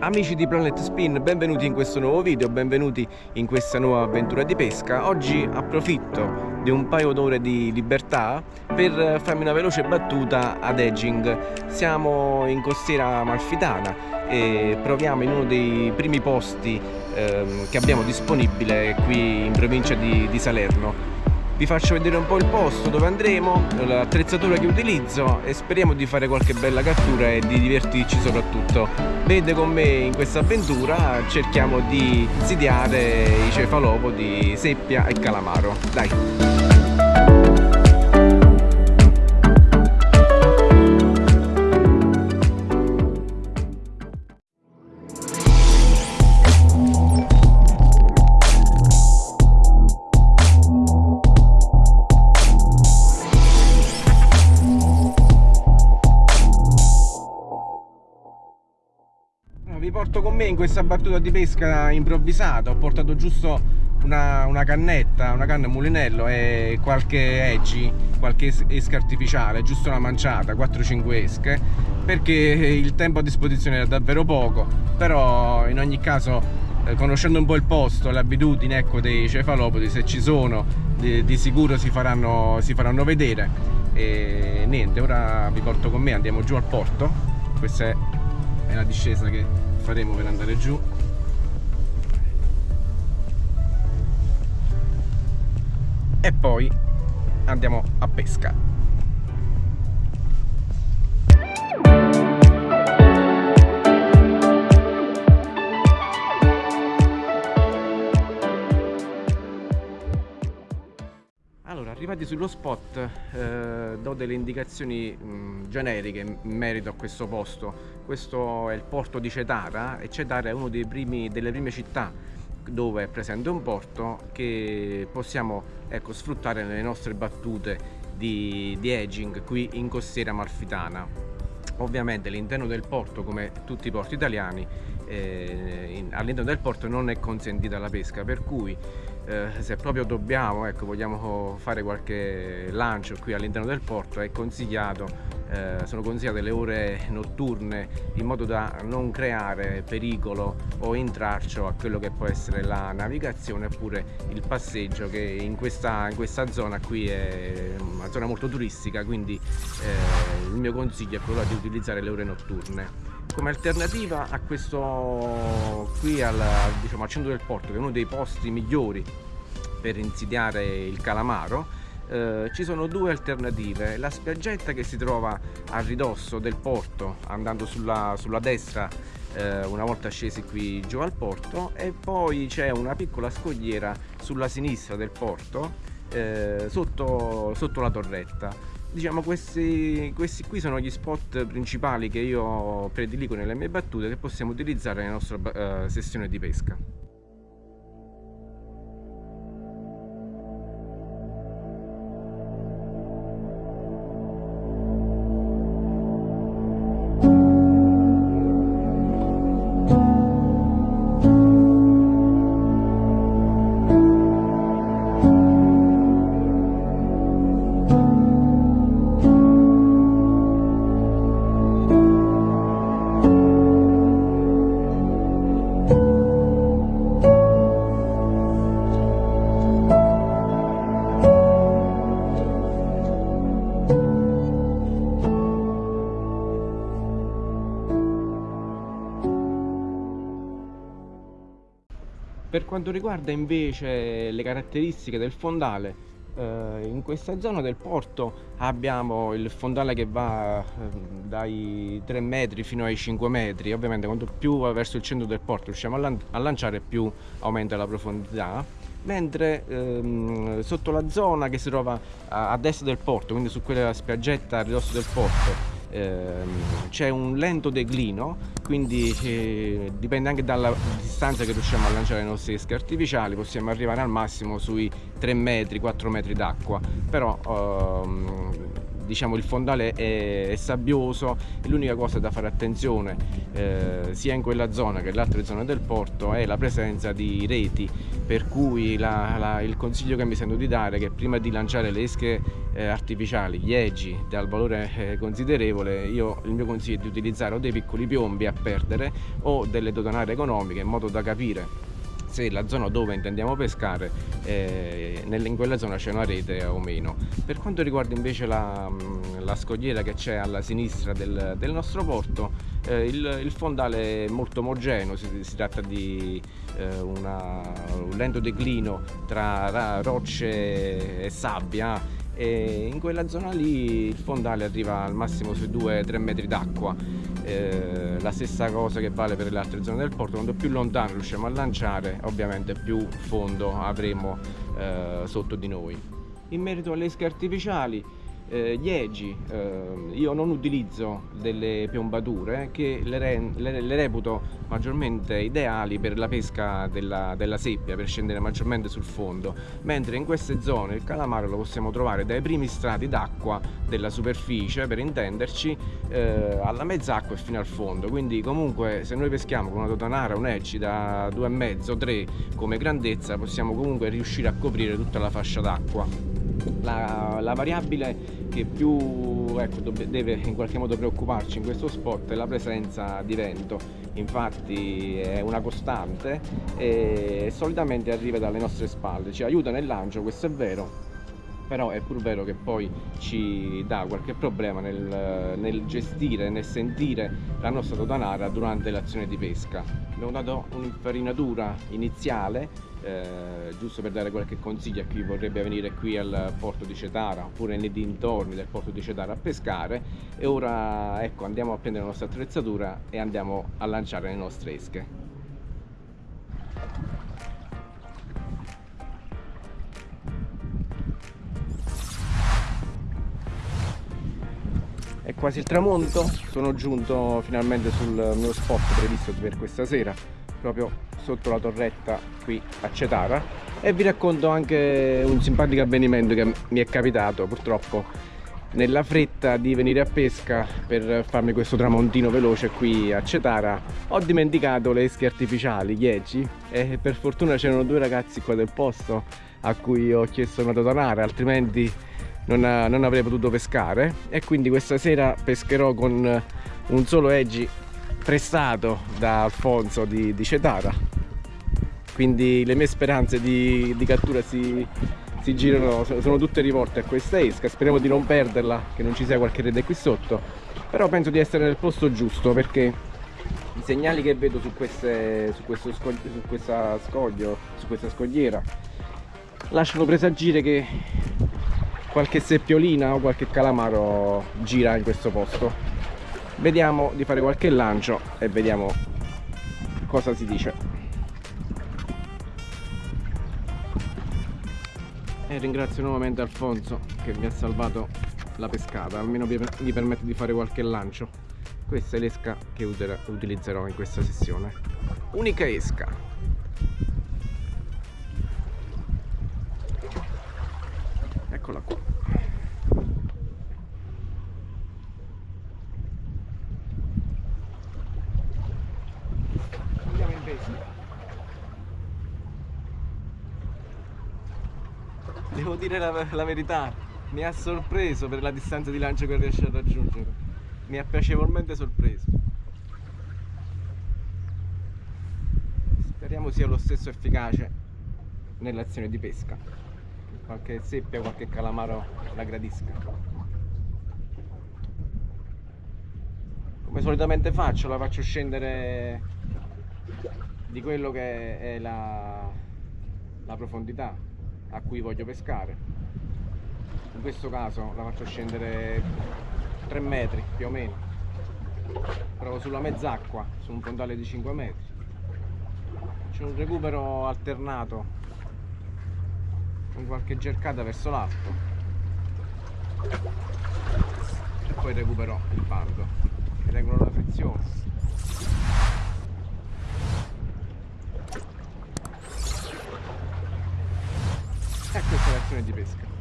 Amici di Planet Spin, benvenuti in questo nuovo video, benvenuti in questa nuova avventura di pesca. Oggi approfitto di un paio d'ore di libertà per farmi una veloce battuta ad edging. Siamo in costiera amalfitana e proviamo in uno dei primi posti ehm, che abbiamo disponibile qui in provincia di, di Salerno vi faccio vedere un po' il posto dove andremo, l'attrezzatura che utilizzo e speriamo di fare qualche bella cattura e di divertirci soprattutto. Vede con me in questa avventura, cerchiamo di insidiare i cefalopodi, seppia e calamaro. Dai! Me in questa battuta di pesca improvvisata ho portato giusto una, una cannetta, una canna mulinello e qualche edgy, qualche esca artificiale, giusto una manciata, 4-5 esche perché il tempo a disposizione era davvero poco però in ogni caso eh, conoscendo un po' il posto, le abitudini ecco, dei cefalopodi se ci sono di, di sicuro si faranno, si faranno vedere. E niente, ora vi porto con me, andiamo giù al porto. Questa è, è la discesa che faremo per andare giù. E poi andiamo a pesca. Arrivati sullo spot eh, do delle indicazioni mh, generiche in merito a questo posto questo è il porto di Cetara e Cetara è una delle prime città dove è presente un porto che possiamo ecco, sfruttare nelle nostre battute di, di edging qui in costiera amalfitana. Ovviamente all'interno del porto come tutti i porti italiani eh, all'interno del porto non è consentita la pesca per cui eh, se proprio dobbiamo, ecco, vogliamo fare qualche lancio qui all'interno del porto è consigliato, eh, sono consigliate le ore notturne in modo da non creare pericolo o intralcio a quello che può essere la navigazione oppure il passeggio che in questa, in questa zona qui è una zona molto turistica quindi eh, il mio consiglio è quello di utilizzare le ore notturne. Come alternativa a questo qui al, diciamo, al centro del porto che è uno dei posti migliori per insidiare il calamaro eh, ci sono due alternative. La spiaggetta che si trova a ridosso del porto andando sulla, sulla destra eh, una volta scesi qui giù al porto e poi c'è una piccola scogliera sulla sinistra del porto eh, sotto, sotto la torretta. Diciamo questi, questi qui sono gli spot principali che io prediligo nelle mie battute che possiamo utilizzare nella nostra uh, sessione di pesca Per quanto riguarda invece le caratteristiche del fondale, eh, in questa zona del porto abbiamo il fondale che va eh, dai 3 metri fino ai 5 metri, ovviamente quanto più verso il centro del porto riusciamo a, lan a lanciare più aumenta la profondità. Mentre ehm, sotto la zona che si trova a, a destra del porto, quindi su quella spiaggetta a ridosso del porto, Ehm, c'è un lento declino quindi eh, dipende anche dalla distanza che riusciamo a lanciare le nostre esche artificiali possiamo arrivare al massimo sui 3 metri 4 metri d'acqua. Però ehm, diciamo il fondale è, è sabbioso e l'unica cosa da fare attenzione eh, sia in quella zona che in altre zone del porto è la presenza di reti per cui la, la, il consiglio che mi sento di dare è che prima di lanciare le esche eh, artificiali, gli eggi dal valore eh, considerevole io il mio consiglio è di utilizzare o dei piccoli piombi a perdere o delle dotanare economiche in modo da capire se la zona dove intendiamo pescare eh, in quella zona c'è una rete o meno. Per quanto riguarda invece la, mm, la scogliera che c'è alla sinistra del, del nostro porto, eh, il, il, fondale è molto omogeneo, si, si tratta di eh, una, un lento declino tra rocce e sabbia e in quella zona lì il fondale arriva al massimo sui 2-3 metri d'acqua eh, la stessa cosa che vale per le altre zone del porto. Quando più lontano riusciamo a lanciare ovviamente più fondo avremo eh, sotto di noi. In merito alle esche artificiali eh, gli eggi eh, io non utilizzo delle piombature che le, re, le, le, reputo maggiormente ideali per la pesca della, della, seppia per scendere maggiormente sul fondo mentre in queste zone il calamaro lo possiamo trovare dai primi strati d'acqua della superficie per intenderci eh, alla mezz'acqua e fino al fondo. Quindi comunque se noi peschiamo con una totanara un edge da 2,5-3 come grandezza possiamo comunque riuscire a coprire tutta la fascia d'acqua la, la, variabile che più ecco, deve in qualche modo preoccuparci in questo sport è la presenza di vento. Infatti è una costante e solitamente arriva dalle nostre spalle. Ci aiuta nel lancio questo è vero però è pur vero che poi ci dà qualche problema nel, nel gestire, nel sentire la nostra totanara durante l'azione di pesca. Abbiamo dato un'infarinatura iniziale eh, giusto per dare qualche consiglio a chi vorrebbe venire qui al porto di Cetara oppure nei dintorni del porto di Cetara a pescare e ora ecco andiamo a prendere la nostra attrezzatura e andiamo a lanciare le nostre esche. È quasi il tramonto sono giunto finalmente sul mio spot previsto per questa sera proprio sotto la torretta qui a Cetara. E vi racconto anche un simpatico avvenimento che mi è capitato purtroppo nella fretta di venire a pesca per farmi questo tramontino veloce qui a Cetara. Ho dimenticato le esche artificiali, gli eggi e per fortuna c'erano due ragazzi qua del posto a cui ho chiesto una totanara altrimenti non, non avrei potuto pescare. E quindi questa sera pescherò con un solo eggi prestato da Alfonso di, di Cetara quindi le mie speranze di, di cattura si, si girano, sono tutte rivolte a questa esca. Speriamo di non perderla, che non ci sia qualche rete qui sotto. Però penso di essere nel posto giusto perché i segnali che vedo su, queste, su, questo scoglio, su questa scoglio, su questa scogliera lasciano presagire che qualche seppiolina o qualche calamaro gira in questo posto. Vediamo di fare qualche lancio e vediamo cosa si dice e ringrazio nuovamente Alfonso che mi ha salvato la pescata. Almeno mi permette di fare qualche lancio. Questa è l'esca che utilizzerò in questa sessione. Unica esca. Eccola qua devo dire la, la, verità, mi ha sorpreso per la distanza di lancio che riesce a raggiungere. Mi ha piacevolmente sorpreso. Speriamo sia lo stesso efficace nell'azione di pesca. Qualche seppia, qualche calamaro la gradisca. Come solitamente faccio, la faccio scendere di quello che è la, la profondità a cui voglio pescare. In questo caso la faccio scendere 3 metri più o meno. Provo sulla mezz'acqua su un fondale di 5 metri. C'è un recupero alternato con qualche cercata verso l'alto. E poi recupero il pando regolo la frizione imbarcazione di pesca.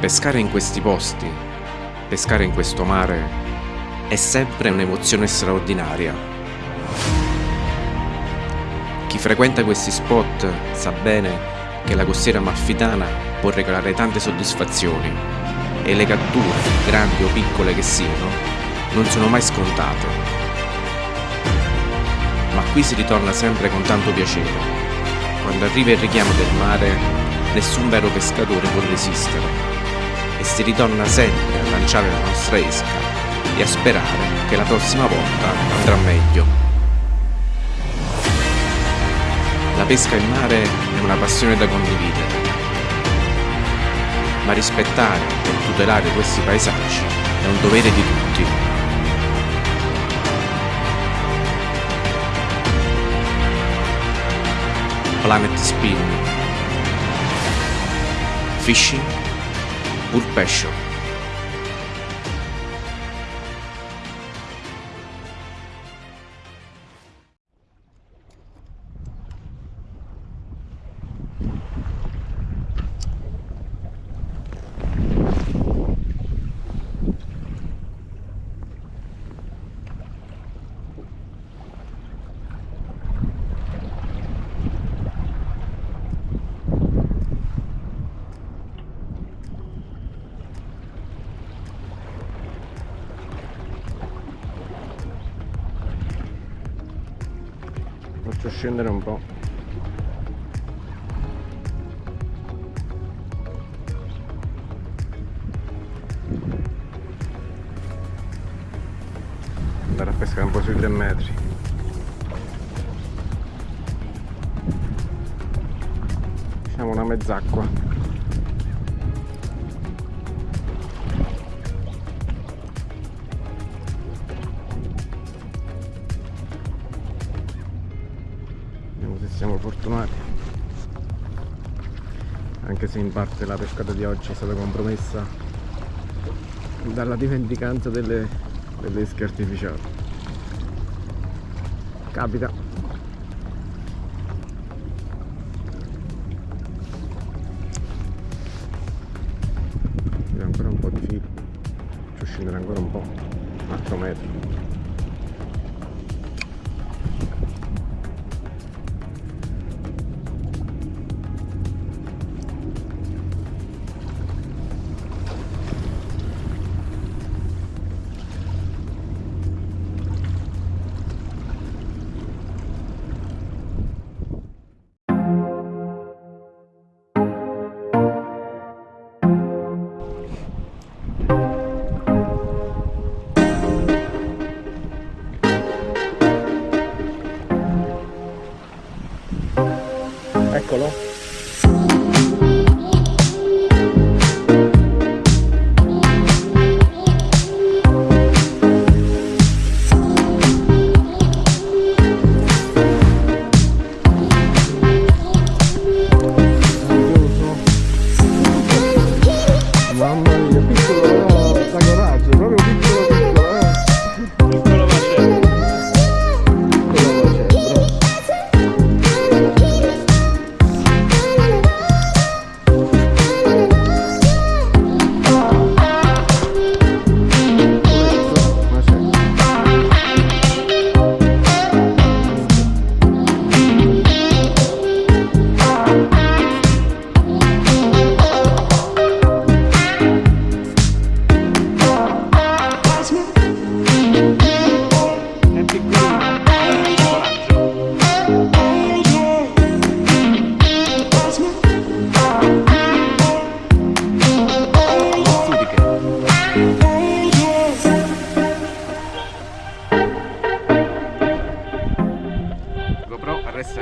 Pescare in questi posti, pescare in questo mare, è sempre un'emozione straordinaria Frequenta questi spot sa bene che la costiera malfitana può regalare tante soddisfazioni e le catture, grandi o piccole che siano, non sono mai scontate. Ma qui si ritorna sempre con tanto piacere. Quando arriva il richiamo del mare, nessun vero pescatore può resistere e si ritorna sempre a lanciare la nostra esca e a sperare che la prossima volta andrà meglio. La pesca in mare è una passione da condividere, ma rispettare e tutelare questi paesaggi è un dovere di tutti. Planet Spin Fishing pur scendere un po' andare a pescare un po' sui 3 metri. Diciamo una mezz'acqua siamo fortunati. Anche se in parte la pescata di oggi è stata compromessa dalla dimenticanza delle, delle esche artificiali. Capita eccolo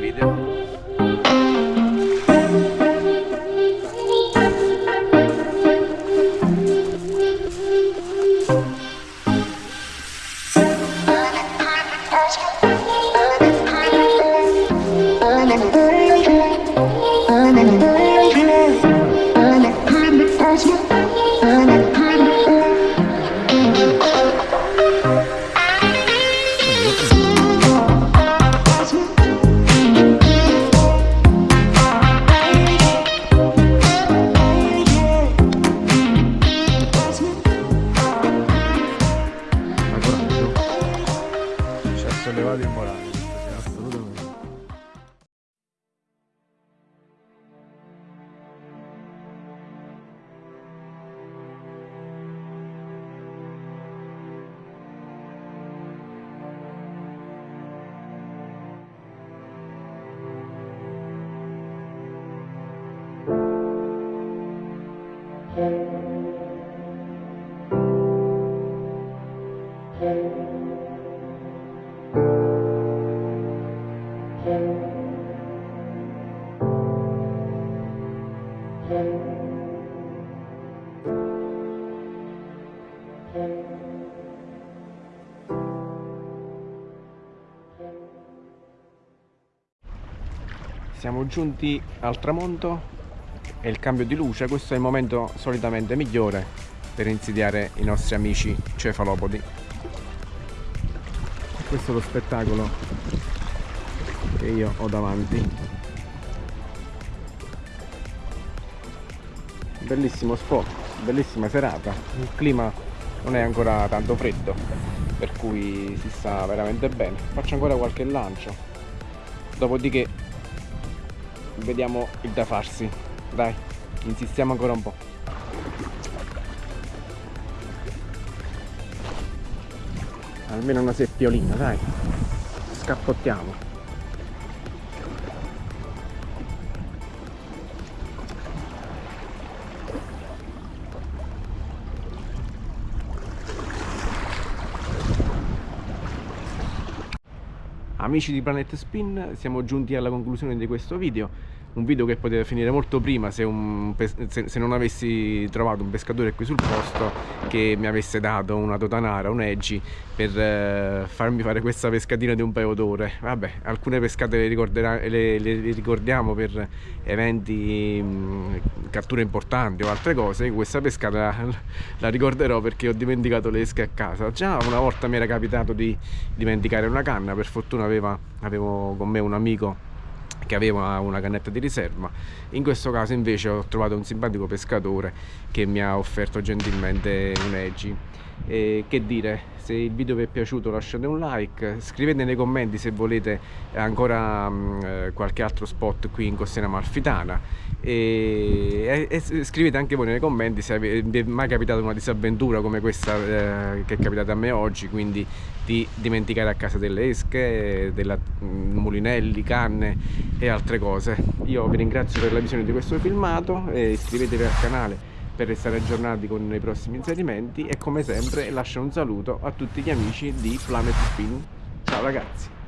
vídeo. Siamo giunti al tramonto e il cambio di luce, questo è il momento solitamente migliore per insidiare i nostri amici cefalopodi. Questo è lo spettacolo che io ho davanti. Bellissimo spot, bellissima serata, il clima non è ancora tanto freddo, per cui si sta veramente bene. Faccio ancora qualche lancio, dopodiché vediamo il da farsi dai insistiamo ancora un po' almeno una seppiolina dai. Scappottiamo. Amici di Planet Spin, siamo giunti alla conclusione di questo video un video che poteva finire molto prima se, un, se, se, non avessi trovato un pescatore qui sul posto che mi avesse dato una totanara, un edgy per eh, farmi fare questa pescatina di un paio d'ore. Vabbè, alcune pescate le, le, le, ricordiamo per eventi mh, catture importanti o altre cose. Questa pescata la, la ricorderò perché ho dimenticato le esche a casa. Già una volta mi era capitato di dimenticare una canna per fortuna aveva, avevo con me un amico che aveva una cannetta di riserva. In questo caso invece ho trovato un simpatico pescatore che mi ha offerto gentilmente un edgy e che dire se il video vi è piaciuto lasciate un like scrivete nei commenti se volete ancora mh, eh, qualche altro spot qui in Costiera Malfitana e, e, e, scrivete anche voi nei commenti se vi è mai capitata una disavventura come questa eh, che è capitata a me oggi quindi di dimenticare a casa delle esche, della, mh, mulinelli, canne e altre cose io vi ringrazio per la visione di questo filmato e iscrivetevi al canale per restare aggiornati con i prossimi inserimenti e come sempre lascio un saluto a tutti gli amici di Planet Spin. Ciao ragazzi!